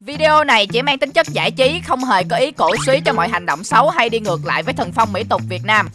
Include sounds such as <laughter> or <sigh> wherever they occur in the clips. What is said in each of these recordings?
Video này chỉ mang tính chất giải trí, không hề có ý cổ suý cho mọi hành động xấu hay đi ngược lại với thần phong mỹ tục Việt Nam.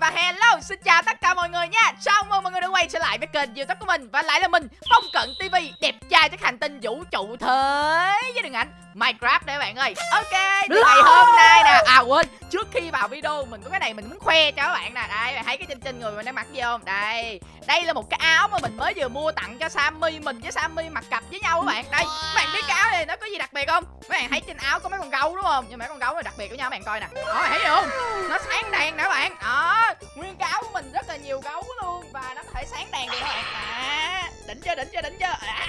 Và hello, xin chào tất cả mọi người nha. Chào mừng mọi người đã quay trở lại với kênh youtube của mình. Và lại là mình, Phong Cận TV Đẹp trai trên hành tinh vũ trụ thế Với đường ảnh. Minecraft đấy các bạn ơi. Ok, thì ngày hôm nay nè. À quên, trước khi vào video mình có cái này mình muốn khoe cho các bạn nè. Đây, bạn thấy cái trên trên người mình đang mặc gì không? Đây, đây là một cái áo mà mình mới vừa mua tặng cho Sammy Mình với Sammy mặc cặp với nhau các bạn. Đây, các bạn biết cái áo này nó có gì đặc biệt không? Các bạn thấy trên áo có mấy con gấu đúng không? Nhưng mấy con gấu này đặc biệt của nhau các bạn coi nè. Đó, bạn thấy gì không? Nó sáng đèn nè các bạn. Đó, nguyên cái áo của mình rất là nhiều gấu luôn Và nó có thể sáng đèn được các bạn À, đỉnh chưa, đỉnh chưa, đỉnh chưa à.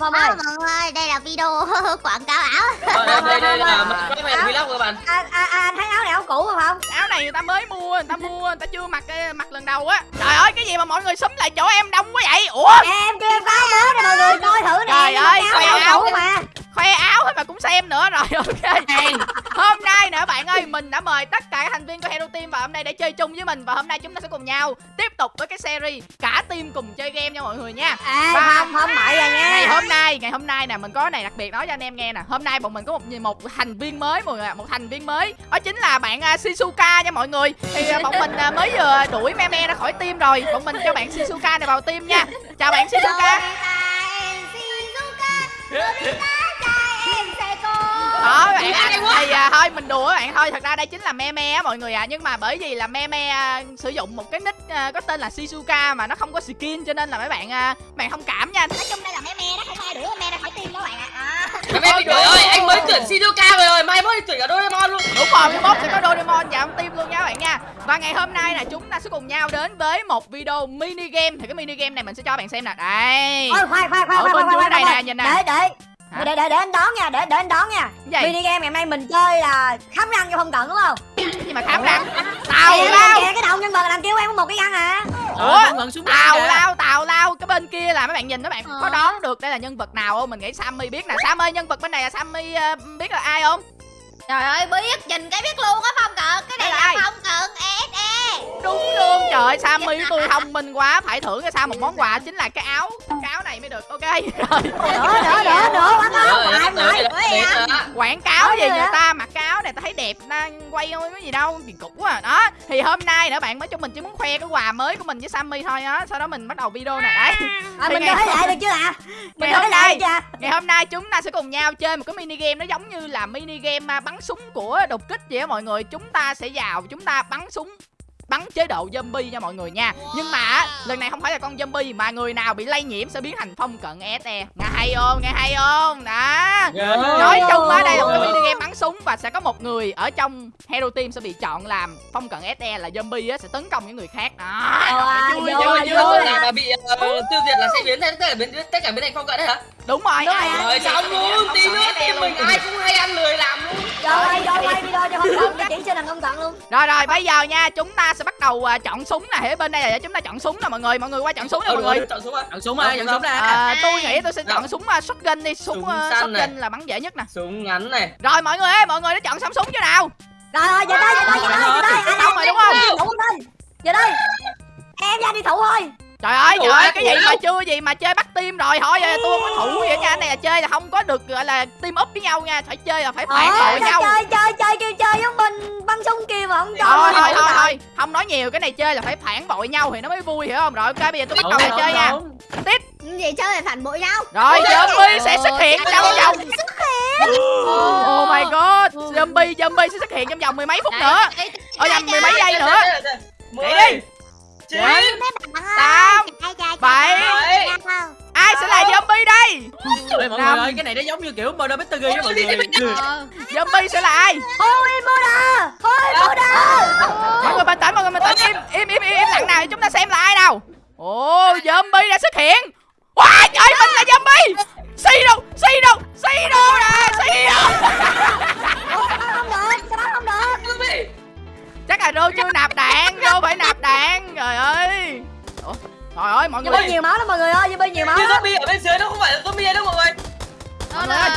Ơi, mọi ơi, đây là video <laughs> quảng cáo áo. Ờ, đây, đây, đây là cái này vlog các bạn. À, à, à, anh thấy áo này áo cũ không không? áo này người ta mới mua người ta mua người ta chưa mặc eh, mặc lần đầu á trời ơi cái gì mà mọi người xúm lại chỗ em đông quá vậy ủa Em kêu em có áo mới nè mọi người coi thử nè. Trời ơi, áo, áo áo. cũ mà. Khoe áo hết mà cũng xem nữa. Rồi <laughs> ok. Hôm nay nè bạn ơi mình đã mời tất cả các thành viên của Hero Team vào hôm nay để chơi chung với mình và hôm nay chúng ta sẽ cùng nhau tiếp tục với cái series cả team cùng chơi game nha mọi người nha. À, Và- không, không bậy rồi nha. ngày hôm nay ngày hôm nay nè mình có này đặc biệt nói cho anh em nghe nè. Hôm nay bọn mình có một một thành viên mới mọi người ạ, một thành viên mới. Đó chính là bạn uh, Shizuka nha mọi người. Thì à, bọn mình à, mới vừa đuổi Meme ra khỏi team rồi. Bọn mình cho bạn Shizuka này vào team nha. Chào bạn Shizuka đó bạn ạ thì à, thôi mình đùa các bạn thôi thật ra đây chính là meme á mọi người ạ à. nhưng mà bởi vì là meme à, sử dụng một cái nick à, có tên là Shizuka mà nó không có skin cho nên là mấy bạn à, bạn thông cảm nha Nói chung đây là mé me đó, không ai đuổi me ra khỏi tim đó bạn ạ. À. <laughs> Em em trời ơi, anh mới tuyển Shizuka rồi rồi, mai mới tuyển cả Doraemon luôn. đúng rồi mai mốt sẽ có Doraemon vào trong team luôn nha các bạn nha và ngày hôm nay là chúng ta sẽ cùng nhau đến với một video mini game thì cái mini game này mình sẽ cho bạn xem nè đây Ôi, khoan, khoan, khoan, Ở bên dưới đây nè, nhìn nè. Để, để. Hả? Để, để, để anh đón nha, để, để anh đón nha. gì Mini game ngày hôm nay mình chơi là khám răng cho phong cận đúng không? gì mà khám răng tào lao kìa, cái đầu nhân vật làm kêu em có một cái răng à. ủa tào lao tào lao cái bên kia là mấy bạn nhìn mấy bạn Ờ. có đoán được đây là nhân vật nào không mình nghĩ sammy biết nè sammy nhân vật bên này là sammy ờ, biết là ai không Trời ơi, biết, nhìn cái biết luôn á Phong Cận. Cái này là là? Phong Cận ESE. Đúng luôn trời ơi, sammy tôi thông minh quá. Phải thưởng cho sao một món quà chính là cái áo cái áo này mới được. Ok. Rồi Nữa, nữa, nữa, nữa, đây là quảng cáo gì người ta mặc cái áo này ta thấy đẹp ta quay không có gì đâu thì cũ à. Đó thì hôm nay nữa bạn mới cho mình chỉ muốn khoe cái quà mới của mình với sammy thôi á. Sau đó mình bắt đầu video này. Đấy. À, mình thấy lại được chưa ạ? Mình ngày hôm lại nay chưa? ngày hôm nay chúng ta sẽ cùng nhau chơi một cái mini game nó giống như là mini game à, bắn súng của đột kích vậy á mọi người. Chúng ta sẽ vào chúng ta bắn súng bắn chế độ zombie nha mọi người nha. Nhưng mà lần này không phải là con zombie mà người nào bị lây nhiễm sẽ biến thành phong cận SE nghe hay không? Nghe hay không? Đó. Nói chung á đây là một cái mini game bắn súng và sẽ có một người ở trong hero team sẽ bị chọn làm phong cận SE là zombie á sẽ tấn công những người khác. Đó. À, vui chưa? Nhưng mà bị ờ, tiêu diệt là sẽ biến thành tất cả biến tất cả biến thành phong cận đấy hả? đúng rồi. Đúng rồi. xong luôn, tí nữa team mình ai cũng hay ăn lười làm luôn. Rồi rồi quay video cho phong cận, cái chỉ cho thằng phong cận luôn. Rồi rồi bây giờ nha chúng ta sẽ bắt đầu à, chọn súng nè Ở bên đây là để chúng ta chọn súng nè mọi người Mọi người qua chọn súng nè Ờ, mọi được người chọn súng à? Chọn súng à, chọn súng nè. à, Tôi nghĩ tôi sẽ chọn súng uh, shotgun đi Súng, uh, shotgun là bắn dễ nhất nè Súng ngắn này. Rồi mọi người ơi mọi người đã chọn xong súng chưa nào Rồi, rồi, giờ đây, giờ đây, giờ đây, giờ đây. Ai Xong rồi đúng không Thủ đây. Giờ đây. Em ra đi thủ thôi. Trời ơi trời ơi cái gì mà chưa gì mà chơi bắt team rồi Thôi tôi không có thủ vậy nha Anh này là chơi là không có được gọi là team up với nhau nha Phải chơi là phải phản Ờ, bội nhau chơi, chơi, chơi, kêu chơi giống mình bắn súng kia mà không cho. Thôi thôi thôi thôi Không nói nhiều cái này chơi là phải phản bội nhau thì nó mới vui hiểu không Rồi ok bây giờ tôi bắt đầu là chơi nha. Tiếp Gì chơi về phản bội nhau. Rồi zombie sẽ xuất hiện trong vòng xuất Oh my god Zombie zombie sẽ xuất hiện trong vòng mười mấy phút nữa Ở nhầm mười mấy giây nữa Mười, Chạy đi. chín, Tám, bảy. Ai sẽ là zombie đây? Ê, mọi Năm. người ơi, cái này nó giống như kiểu Murder Mystery á mọi người. Zombie sẽ là ai? Ôi, Buddha. Ôi, Buddha. Mọi người bình tĩnh mọi người bình tĩnh. Im im im im, im lặng nào chúng ta xem là ai nào. Ồ zombie đã xuất hiện. Wow trời mình là zombie. Xì đâu xì đâu xì đâu nè xì đâu. Không được, sao bắn không được. Chắc là Rô chưa nạp đạn Rô phải nạp đạn Trời ơi. Ủa, Trời ơi mọi người Zombie nhiều máu lắm mọi người ơi, zombie nhiều máu Như zombie ở bên dưới nó không phải là zombie đâu mọi người. Mọi người ơi.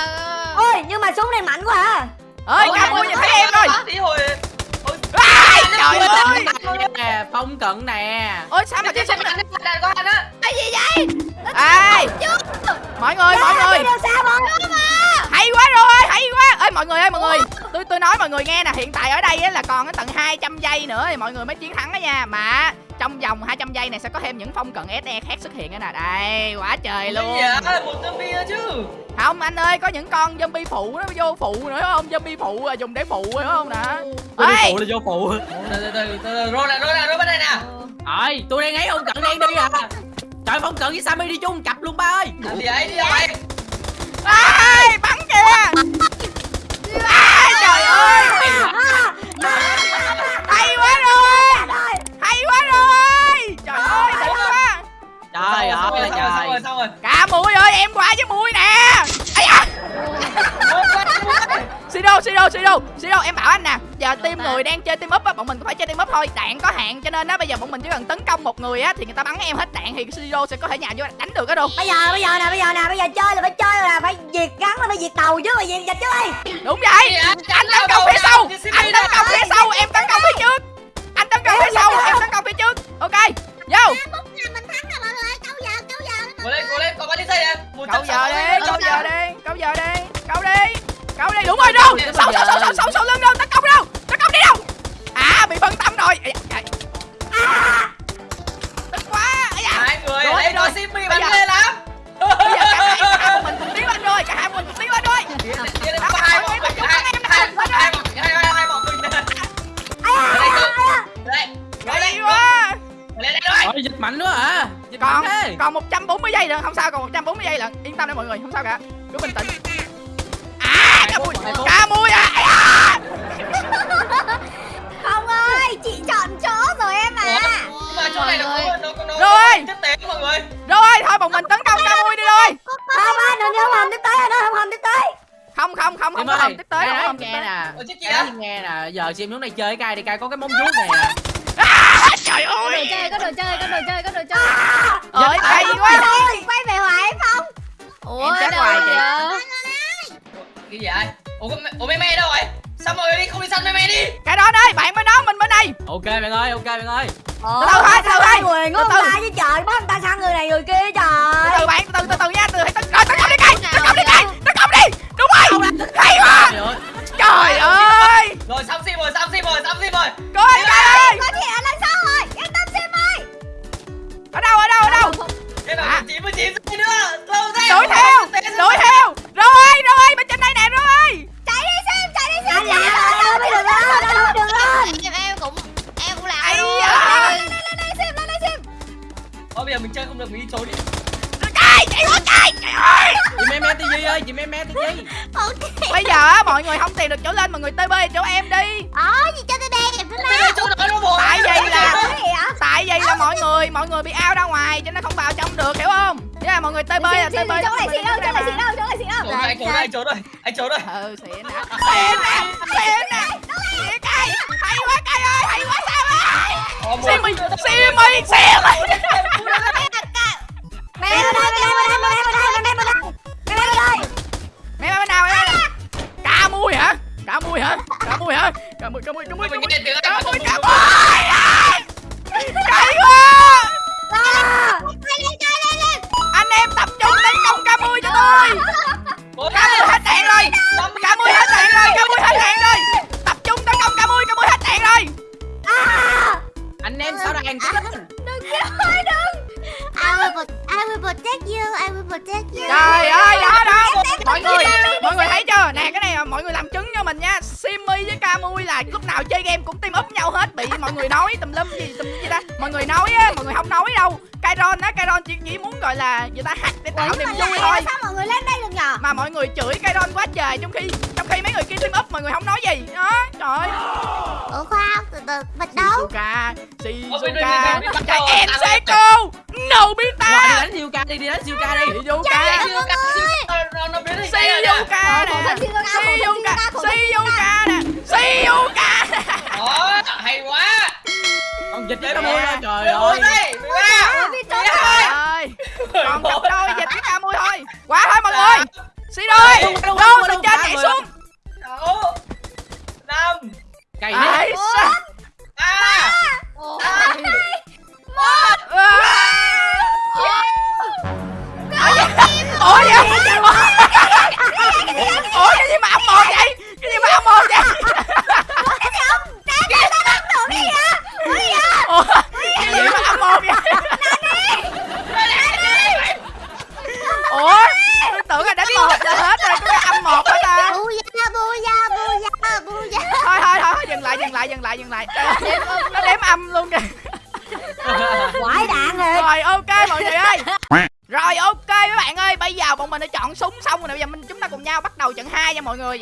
Ôi, nhưng mà súng này mạnh quá à. ơi Ôi, cả mua nhìn thấy em rồi Đi hồi Ai, Trời ơi. Nè, phong cận nè. Ôi sao mà cái Cái súng đạn đạn của anh á. Ê Mọi người mọi người. Đi đâu xa rồi. mọi người ơi mọi người. Tôi tôi nói mọi người nghe nè hiện tại ở đây á là còn cái tận 200 giây nữa thì mọi người mới chiến thắng đó nha. Mà trong vòng 200 giây này sẽ có thêm những phong cận SE khác xuất hiện nữa nè. Đây quá trời luôn. Dạ, một zombie chứ? Không anh ơi có những con zombie phụ nó vô phụ nữa không? Zombie phụ à, dùng để phụ phải không nè? Ê! phụ là vô phụ. Từ từ từ Rô nè, rô nè, rô bên đây nè. Rồi tôi đang ấy ông cận đang đi à. Trời phong cận với Sammy đi chung cặp luôn ba ơi. Làm gì ấy, đi vậy Ai, bắn kìa. Trời ơi rồi, xong rồi, cả mũi ơi em qua với mũi nè. Ấy à Siro, Siro, Siro, Siro, em bảo anh nè Giờ team người đang chơi team up á, bọn mình cũng phải chơi team up thôi Đạn có hạn cho nên á, bây giờ bọn mình chỉ cần tấn công một người á Thì người ta bắn em hết đạn thì Siro sẽ có thể nhào vô đánh được á đâu. Bây giờ bây giờ nè bây giờ nè bây giờ chơi là phải chơi là phải diệt gắn là phải diệt tàu chứ mà diệt dịch chứ đi Đúng vậy? anh tấn công phía sau. Anh tấn công phía sau, em tấn công phía trước. Anh tấn công phía sau, em tấn công phía trước. Ok, vô Cố lên, cố lên, có bao nhiêu giây em. Câu giờ đi, câu giờ đi, câu giờ đi Câu đi, câu đi, đúng rồi đâu. Sâu, sâu, sâu, sâu, sâu, sâu lưng đâu, tấn công đâu Tấn công đi đâu. À, bị phân giây nữa không sao còn 140 giây lận yên tâm đi mọi người không sao cả cứ bình tĩnh à cá mui cá mui à không ơi chị chọn chỗ rồi em à mà chỗ này nó nó nó Rồi. tiếp tế mọi người rồi thôi bọn mình tấn công cá mui đi rồi không anh đừng không hầm tiếp tới anh không hầm tiếp tới không không không không có ơi, hầm tiếp tới không hầm tiếp nghe tới nè nghe nè Giờ xem xuống đây chơi cái cay đi cay có cái móng vuốt nè à, trời có đồ ơi. chơi có đồ chơi có đồ chơi có đồ chơi. Ơi hay quá. quay về hoài không? Em chết hoài chị. Cái gì vậy? Ủa, ủa mê mê đâu rồi? Sao mọi người đi không đi săn mê mê đi? cái đó đây bạn bên đó mình bên đây. Ok bạn ơi ok bạn ơi. Ồ, Từ từ thôi, từ từ thôi. Từ từ. người ta chứ trời bắt người ta sang người này người kia từ trời. Từ bạn từ từ từ từ nha từ từ rồi tấn công đi cây tấn công đi cây tấn công đi. Đúng rồi. Hay quá. Trời ơi. Ơi. Rồi xong sim rồi, xong sim rồi, xong sim rồi coi cây ơi. Có thể ở lần ở đâu ở đâu ở đâu? À. là 99 giây nữa Lâu thế. Đuổi theo đuổi theo. Rồi rồi bên trên đây nè rồi. Chạy đi xem chạy đi xem. anh làm ơi mới được lên được lên em em cũng em cũng làm luôn. lên lên lên đây xem lên đây xem. Thôi bây giờ mình chơi không được mình đi trốn đi. Cây chạy quá cây trời ơi. Chị mê mê tivi ơi chị mê mê tivi ok. Bây giờ á, mọi người không tìm được chỗ lên mọi người tb chỗ em đi. Ờ gì mọi người bị ao ra ngoài cho nên không vào trong được hiểu không? Thế là mọi người tb là Xin- tb xin- chỗ này xịn đâu chỗ này xịn đâu chỗ này xịn đâu? Anh trốn rồi, anh trốn rồi Anh trốn rồi ừ xịn nè xịn nè xịn nè xịn cây hay quá cây ơi hay quá sao ơi. Xì mì xì mì xì mì mẹ bên đây mẹ bên đây mẹ bên đây mẹ bên đây mẹ bên đây mẹ bên nào mẹ cá mui hả? Cá mui hả? Cá mui hả? Cá mui cá mui cá mui cá mui Kairon á Kairon chỉ, chỉ muốn gọi là người ta hack để tạo niềm vui thôi. Sao mọi người lên đây được nhờ? mà mọi người chửi Kairon quá trời trong khi trong khi mấy người kia team up mọi người không nói gì. Đó trời Ủa khoan, từ từ, bật đấu. Shizuka Shizuka. đây, em sẽ cô no Rồi đi đánh siêu ca đi. Đi đánh siêu ca đi. Shizuka. Shizuka thân nè. Shizuka, Shizuka Shizuka, Shizuka. Nè. Shizuka. Hay quá Còn dịch cái mười mưa nè. trời ơi. mười ba. Hai. ơi còn cặp đôi dịch với ca mui thôi. Quá thôi mọi người. Xí đôi Đúng, đúng, đâu từ trên nhảy người. xuống. sáu năm. Cày sao? ba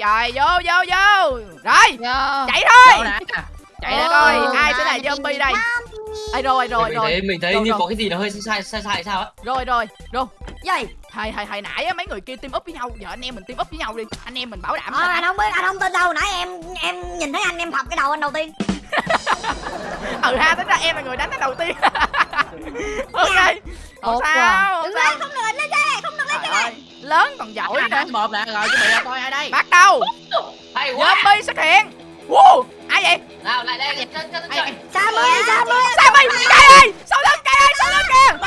rồi vô vô vô. Rồi Vô. chạy thôi. Chạy nè coi ai sẽ là zombie. đây? Ê, rồi rồi mình rồi. thấy mình thấy Rồi, như rồi. có cái gì đó hơi sai sai sai sao á? Rồi rồi rồi. Gì hồi hồi hồi nãy á mấy người kia team up với nhau. Giờ anh em mình team up với nhau đi. Anh em mình bảo đảm ờ, anh không biết anh không tin đâu. Nãy em em nhìn thấy anh em thọc cái đầu anh đầu tiên. <laughs> Ừ ha tính ra em là người đánh cái đầu tiên. <laughs> Ok. Không sao sao lên, không được lên đây, không được lên đây. Lớn còn giỏi nữa Hai một nè rồi chuẩn bị ra coi ai đây bắt đầu hay quá zombie xuất hiện wow ai vậy nào lại đây cho vậy sa mươi sa Sammy cây ơi sau lưng cây ơi sau lưng kìa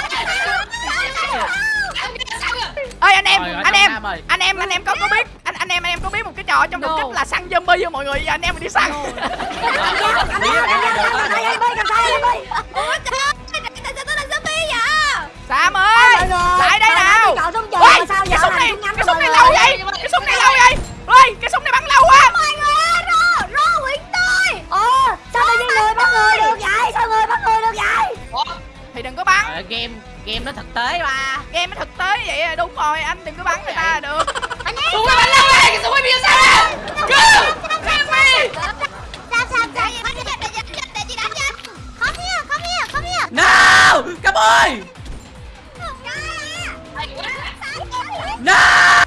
ơi anh em anh em anh em anh em có có biết anh anh em anh em có biết một cái trò trong đột kích là săn zombie không mọi người giờ anh em mình đi săn? Sam ơi lại đây nào chọn súng trường Ôi, mà sao giờ cái súng làm này cái súng này lâu vậy? Cái súng này lâu vậy? Ơi cái súng này bắn lâu quá. Mọi người ơi, rô, rô quyển tôi. ồ sao tự nhiên người bắt người được vậy? Sao người bắt người được vậy? Thì đừng có bắn. Ơi, game game nó thực tế mà. Game nó thực tế vậy à, đúng rồi anh đừng có bắn người ta được. Súng này bắn lâu đây cái súng này bị sao? Bắn cho để chị đánh cho. Come here, come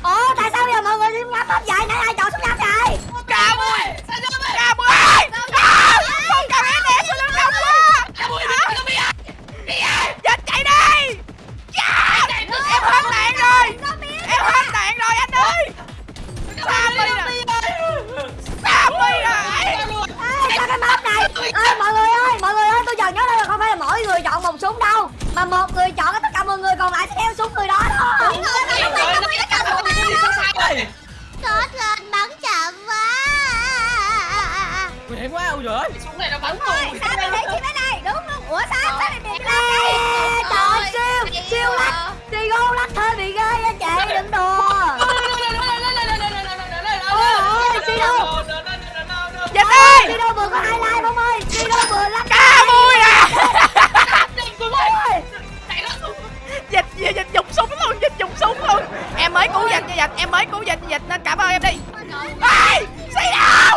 đi gô lắc hơi bị ghê á chị đừng đùa dịch ơi đi đâu vừa có hai like không ơi đi đâu vừa lắc ca mui à dịch dịch dịch dùng súng luôn dịch dùng súng luôn em mới cứu dịch cho dịch em mới cứu dịch cho dịch nên cảm ơn em đi ê xì đâu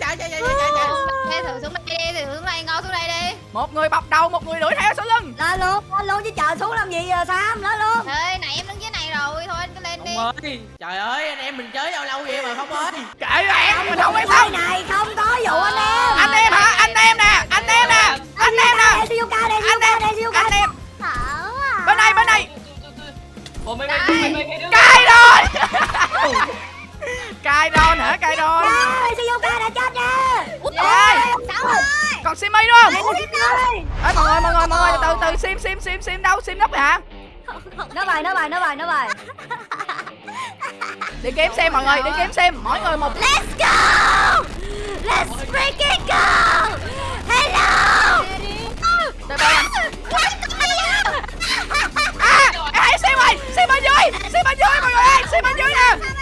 chạy chạy chạy chạy chạy chạy Thế thử xuống đây đi, thử xuống đây, ngồi xuống đây đi. một người bọc đầu một người đuổi theo sau lưng lên luôn lên luôn chứ chờ xuống làm gì giờ Sam lên luôn Ê, nãy em đứng dưới này rồi, thôi anh cứ lên đi. Ơi Trời ơi anh em mình chơi lâu lâu vậy mà không ơi kệ em mình không Cái tâm này không có vụ anh em anh em hả anh em nè anh em nè anh em nè anh em Izuka anh em à. bên đây bên đây Ủa mấy mấy mấy mấy mấy đứa cài rồi cài đòn hả cài đòn Ê, Izuka đã chết nha Ơi, ơi. còn Simi đúng không? Sim ơi. Ê, mọi người mọi người mọi người từ từ sim sim sim sim đâu? Sim rồi hả? Nó bài nó bài nó bài nó bài đi kiếm xem mọi người đi kiếm xem. Mỗi người một Let's go! Let's freaking go! Hello! từ từ. À em hãy sim ơi sim bên dưới sim bên dưới mọi người ơi sim bên dưới nè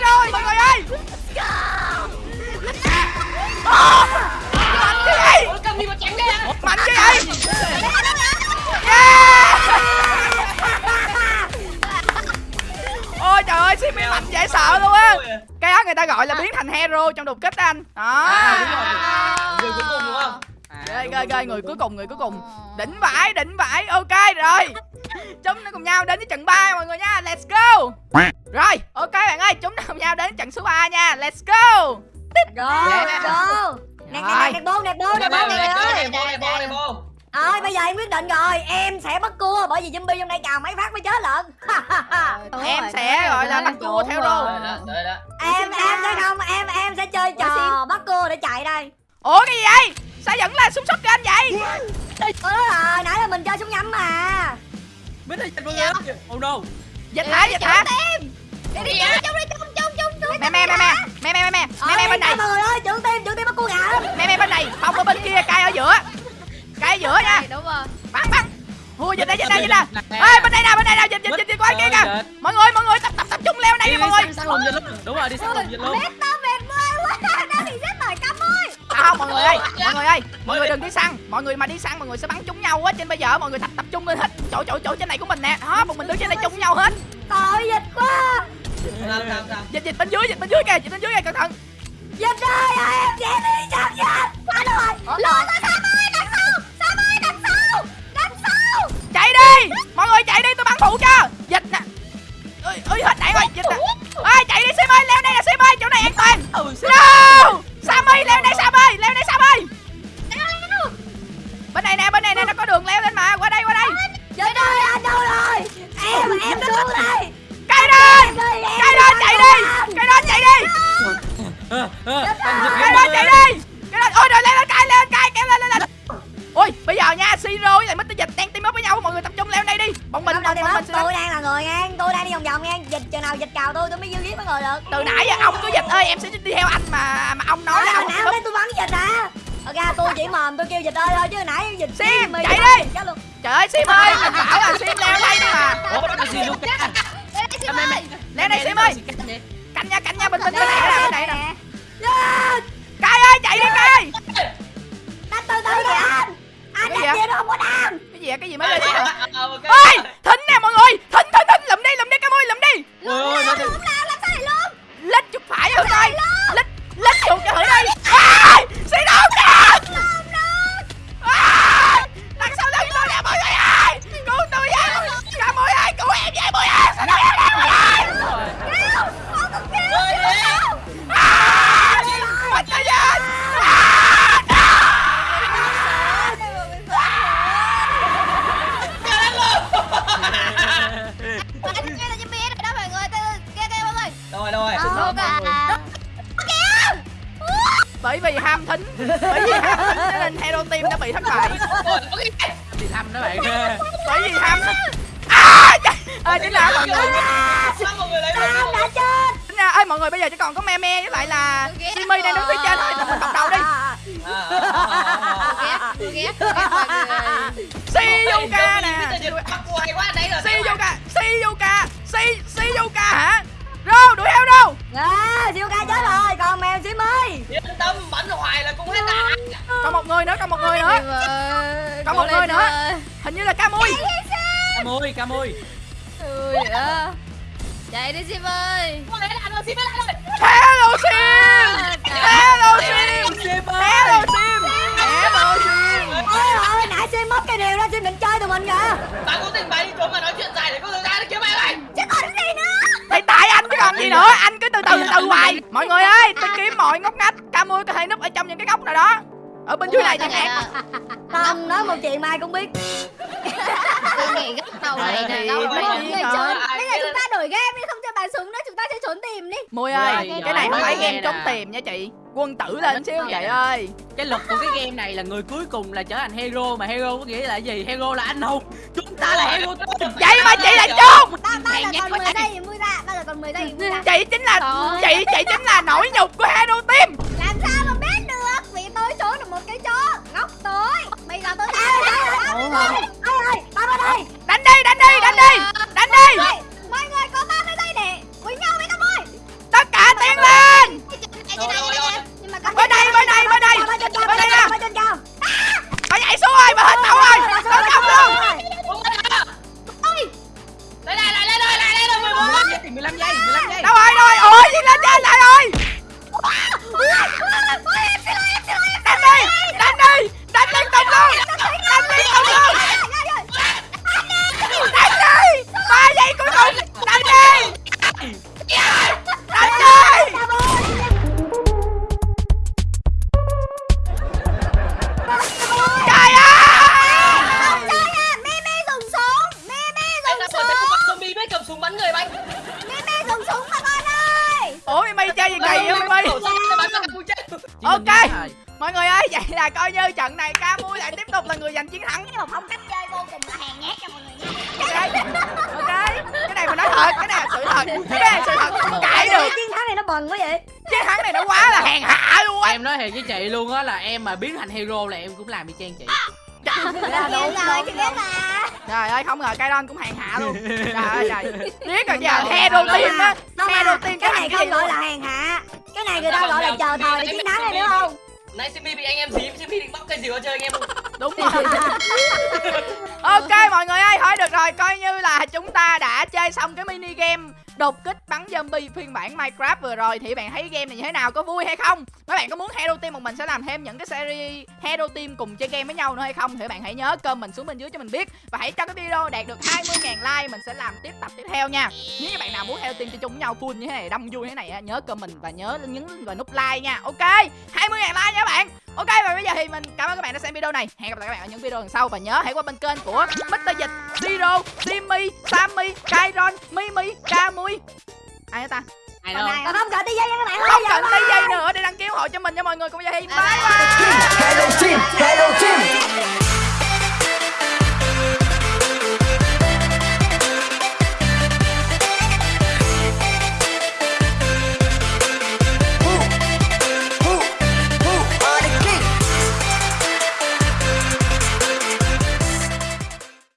chết rồi. Mọi người ơi. Mạnh cái gì mạnh cái gì ôi trời ơi mạnh dễ sợ luôn á. Cái đó người ta gọi là biến thành hero trong đột kích anh. Đó. Người cuối cùng đúng không rồi rồi, người cuối cùng, người cuối cùng. Đỉnh vãi đỉnh vãi. Ok, rồi chúng nó cùng nhau đến với trận 3 mọi người nha let's go rồi ok bạn ơi chúng ta cùng nhau đến trận số 3 nha let's go Go, Yeah. go. Nè, nè, nè, bô, nè, bô, nè, bô, nè, bô, đây, bô, đây, bô. Ơi, bây giờ em quyết định rồi, em sẽ bắt cua bởi vì zombie trong đây cào mấy phát mới chết lận. <laughs> em sẽ gọi là bắt cua theo đó. em em sẽ không, em em sẽ chơi trò bắt cua để chạy đây. ủa cái gì vậy sao vẫn là súng shotgun vậy Ủa rồi, nãy là mình chơi súng nhắm mà. Mít ơi, Trần luôn ơi. Oh no. Dịch hả? Dịch hả? Đi đi chung đi chung chung chung chung. Mẹ mẹ mẹ mẹ. Mẹ mẹ mẹ mẹ. Mẹ mẹ bên này. Trời ơi, trưởng tim, trưởng tim bắt cua gà. Mẹ mẹ bên này, không ở bên kia, cay ở giữa. Cay ở giữa nha. Đúng rồi. Bắn bắn. Hùa dịch đây dịch đây dịch đây. Ê bên đây nè, bên đây nè, dịch dịch dịch qua kia kìa. Mọi người, mọi người tập tập tập chung leo này nha mọi người. Sang lồng dịch luôn. Đúng rồi, đi sang lồng dịch luôn. Mét tao mệt quá, đang bị giết bởi cam ơi không dạ. mọi người ơi mọi người ơi mọi người đừng đi săn mọi người mà đi săn mọi người sẽ bắn trúng nhau á trên bây giờ mọi người tập tập trung lên hết chỗ chỗ chỗ trên này của mình nè đó một mình đứng trên đây trúng nhau hết Tội dịch quá. Dịch dịch bên dưới dịch bên dưới kìa dịch bên dưới kìa cẩn thận Dịch ơi, em sẽ đi chậm dịch. Quá rồi. Lộn ra Sam ơi, đằng sau. Sam ơi, đằng sau. Đằng sau. chạy đi mọi người chạy đi tôi bắn phụ cho dịch nè ơi ơi hết đạn rồi dịch nè ơi chạy đi sim ơi leo đây nè sim ơi chỗ này ơi. đây sim ơi canh nha canh nha bình tĩnh bên này nè bên này nè. Yes! cây ơi chạy đi ơi. Đánh từ từ kìa anh. Anh Cái gì đánh gì đâu không có đam. cái gì vậy? Cái gì mới lên hả? Ờ, ơi ham thính. Bởi vì ham thính cho nên hero team đã bị thất bại. Đi thăm đó bạn. bởi vì ham à à chính là mọi người. Sao mọi người lấy Đam một đã chết. chính ra ơi mọi người bây giờ chỉ còn có me me với lại là Simi đang đứng phía trên thôi. Tập mình tập đầu đi. Siyuka nè. Siyuka Si Siyuka hả Rô đuổi theo rô À, siêu ca chết rồi, còn mèo xí ơi. Yên tâm, bắn hoài là cũng hết đạn Còn một người nữa còn một người nữa Còn một người nữa Hình như là Camui Cam ơi, cam ơi. Ui à. Chạy đi Sim ơi. Không lấy đạn rồi, xin lấy đạn rồi Hello Sim Hello Sim Sim ơi. Hello Sim Hello Sim Ôi ơi, nãy Sim mất cái điều đó, Sim định chơi tụi mình kìa. Bạn có tình bạn đi trốn mà nói chuyện dài để có thời gian để kiếm mày mày Chứ còn gì nữa. Thì tại anh còn gì nữa Anh cứ từ từ từ từ hoài. Mọi người ơi tôi kiếm mọi ngóc ngách Camui có thể núp ở trong những cái góc nào đó. Ở bên dưới này chẳng hạn Không, nói một chuyện mai cũng biết. Tôi nghĩ góc đầu này là người trốn. Bây giờ chúng ta đổi game đi, không cho bà súng nữa, chúng ta sẽ trốn tìm đi. Mùi ơi Cái này không phải game trốn tìm nha chị. Quân tử lên xíu vậy ơi. Cái luật của cái game này là người cuối cùng là trở thành hero mà hero có nghĩa là gì? Hero là anh hùng. Chúng ta là hero. Vậy mà chị là Hèn giờ nhát còn quá 10 giây thì vui ra, giờ còn 10 giây. Chị chính là Trời Chị chị chính là nỗi nhục của Hero Team Làm sao mà biết được? Vì tôi trốn được một cái chỗ góc tối. Bây giờ tôi Ê, đi đánh đi Đánh đi Mọi người bần quá vậy. Chiến thắng này nó quá là hèn hạ luôn á. Em nói thiệt với chị luôn á là em mà biến thành hero là em cũng làm y chang chị. Rồi mà trời ơi không ngờ Kairon cũng hèn hạ luôn. Trời ơi trời. Biết rồi giờ hero team á. Hero team cái cái này không gọi là hèn hạ. Cái này người ta gọi là chờ thời để chiến thắng này đúng không? Nãy Simmy bị anh em dí, Simmy định bóc cây diều chơi anh em đúng rồi. <laughs> Ok mọi người ơi thôi được rồi coi như là chúng ta đã chơi xong cái mini game đột kích bắn zombie phiên bản minecraft vừa rồi. Thì bạn thấy game này như thế nào? Có vui hay không? Mấy bạn có muốn hero team một mình sẽ làm thêm những cái series hero team cùng chơi game với nhau nữa hay không? Thì bạn hãy nhớ comment xuống bên dưới cho mình biết. Và hãy cho cái video đạt được 20.000 like mình sẽ làm tiếp tập tiếp theo nha. Nếu như bạn nào muốn hero team chơi chung với nhau full như thế này đông vui như thế này nhớ comment và nhớ nhấn vào nút like nha. Ok 20.000 like nha bạn. Ok và bây giờ thì mình cảm ơn các bạn đã xem video này. Hẹn gặp lại các bạn ở những video lần sau. Và nhớ hãy qua bên kênh của Mr. Dịch, Zero, Timmy, Sammy, Kairon, Mimi, Camui Ai nữa ta? ai đâu? này không cần tí nha các bạn Không ơi, cần tí dây nữa để đăng ký ủng hộ cho mình nha mọi người. Bây giờ thì bye bye. Hello Team, Hello Team.